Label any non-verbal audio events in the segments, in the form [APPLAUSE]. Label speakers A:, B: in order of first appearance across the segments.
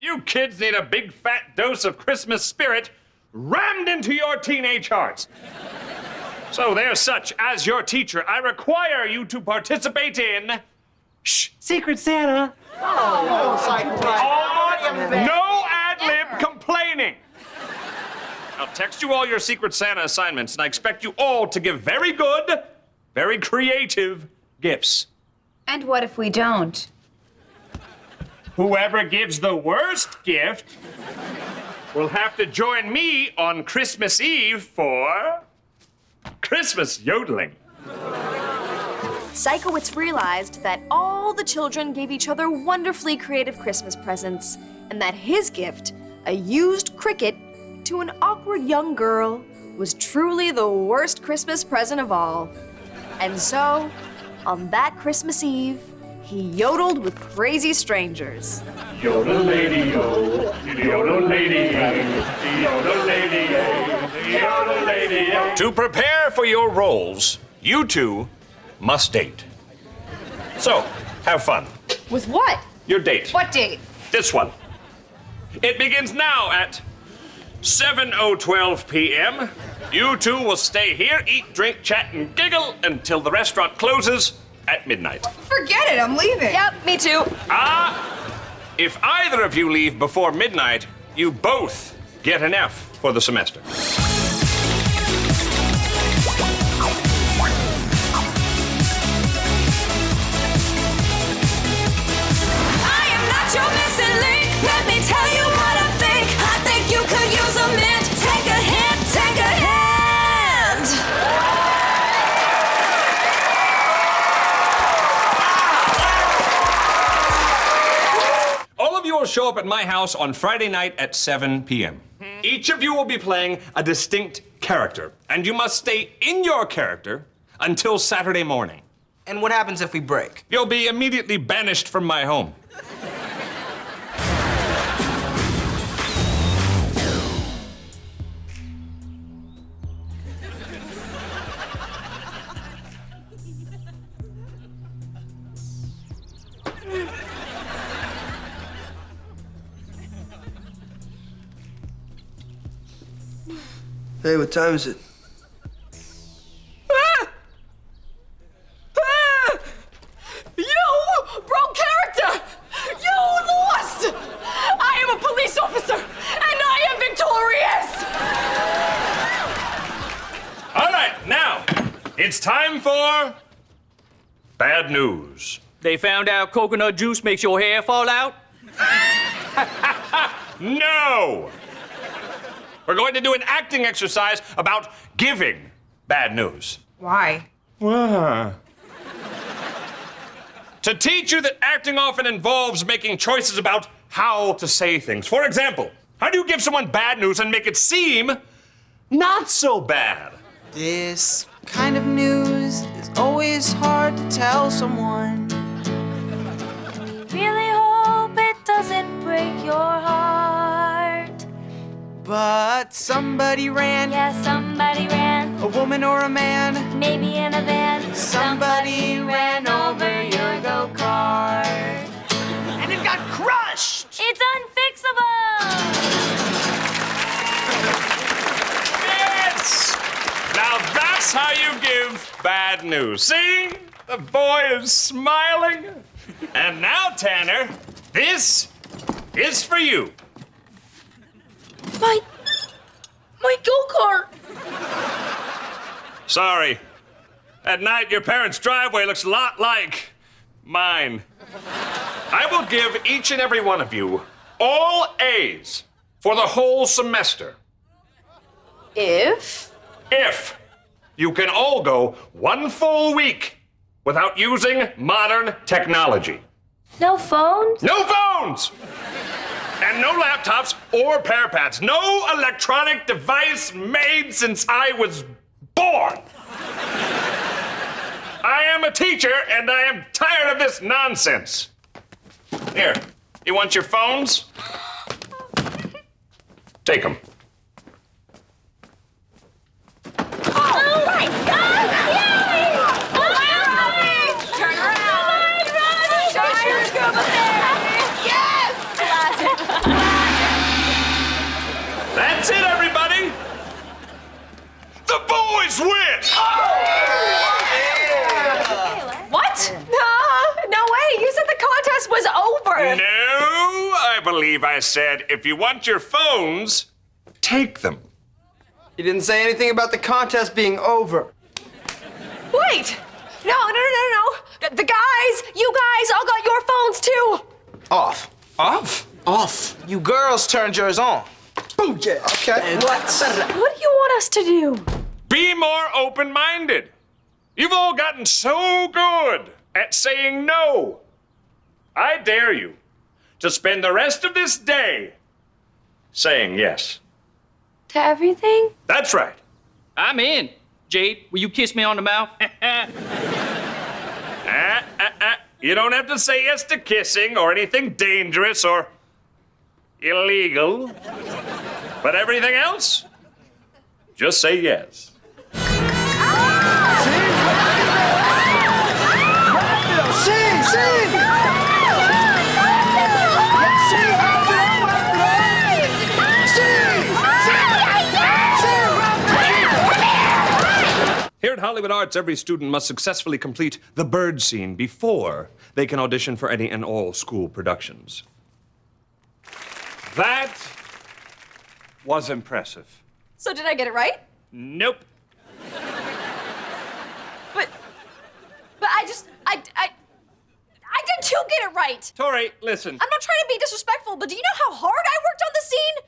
A: You kids need a big fat dose of Christmas spirit rammed into your teenage hearts. So, there's such as your teacher, I require you to participate in. Shh, Secret Santa.
B: Oh,
A: On no ad lib complaining. I'll text you all your Secret Santa assignments, and I expect you all to give very good, very creative gifts.
C: And what if we don't?
A: Whoever gives the worst gift will have to join me on Christmas Eve for Christmas yodeling.
D: Sikowitz realized that all the children gave each other wonderfully creative Christmas presents, and that his gift, a used cricket to an awkward young girl, was truly the worst Christmas present of all. And so, on that Christmas Eve, he yodeled with crazy strangers.
A: Yodel lady yo, yodel lady yodel lady yodel lady To prepare for your roles, you two must date. So, have fun.
C: With what?
A: Your date.
C: What date?
A: This one. It begins now at 7.012 p.m. You two will stay here, eat, drink, chat, and giggle until the restaurant closes at midnight.
C: Forget it, I'm leaving.
D: Yep, me too.
A: Ah! If either of you leave before midnight, you both get an F for the semester.
E: I am not your missing link. Let me tell you what
A: will show up at my house on Friday night at 7 p.m. Each of you will be playing a distinct character, and you must stay in your character until Saturday morning.
B: And what happens if we break?
A: You'll be immediately banished from my home.
F: Hey, what time is it? Ah! Ah!
E: You broke character. You lost. I am a police officer, and I am victorious.
A: All right, now it's time for bad news.
G: They found out coconut juice makes your hair fall out? [LAUGHS]
A: No! We're going to do an acting exercise about giving bad news.
C: Why?
A: To teach you that acting often involves making choices about how to say things. For example, how do you give someone bad news and make it seem not so bad?
F: This kind of news is always hard to tell someone. Somebody ran,
E: Yeah, somebody ran,
F: a woman or a man.
E: maybe in a van.
F: Somebody ran over your
E: go kart.
F: And it got crushed!
E: It's unfixable.
A: Yes! Now that's how you give bad news. See? The boy is smiling. And now, Tanner, this is for you.
E: My, my go-kart.
A: Sorry. At night, your parents' driveway looks a lot like mine. I will give each and every one of you all A's for the whole semester.
D: If
A: If you can all go one full week without using modern technology.
E: No phones?
A: No phones! And no laptops or pads. No electronic device made since I was born. I am a teacher and I am tired of this nonsense. Here, you want your phones? Take them.
E: Oh my God! Yay!
A: No, I believe I said if you want your phones, take them.
B: You didn't say anything about the contest being over.
D: Wait! No, no, no, no, no. The, the guys, you guys all got your phones too.
B: Off.
A: Off?
B: Off. You girls turned yours on. Booyah. Okay. What?
D: What do you want us to do?
A: Be more open minded. You've all gotten so good at saying no. I dare you to spend the rest of this day saying yes.
D: To everything?
A: That's right.
G: I'm in. Jade, will you kiss me on the mouth? [LAUGHS]
A: Ah, ah, ah. You don't have to say yes to kissing or anything dangerous or illegal. But everything else, just say yes.
F: Sing,
A: Hollywood Arts, every student must successfully complete the bird scene before they can audition for any and all school productions. That was impressive.
D: So did I get it right?
A: Nope.
D: But, but I just, I, I, I did too get it right.
A: Tori, listen.
D: I'm not trying to be disrespectful, but do you know how hard I worked on the scene?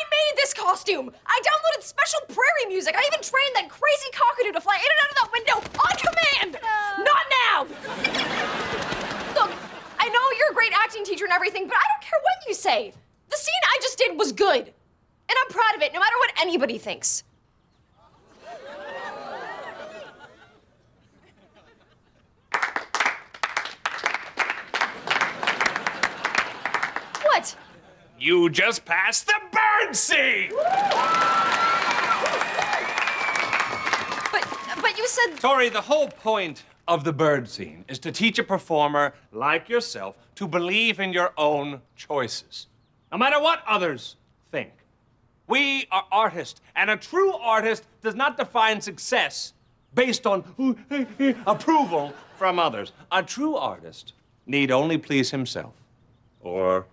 D: I made this costume. I downloaded special prairie music. I even trained that crazy cockatoo to fly in and out of that window on command. Uh. Not now. Look, I know you're a great acting teacher and everything, but I don't care what you say. The scene I just did was good. And I'm proud of it, no matter what anybody thinks. What?
A: You just passed the bird scene!
D: But, but you said
A: Tori, the whole point of the bird scene is to teach a performer like yourself to believe in your own choices, no matter what others think. We are artists, and a true artist does not define success based on [LAUGHS] approval from others. A true artist need only please himself, or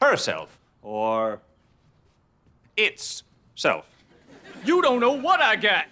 A: herself, or its self.
G: you don't know what I got.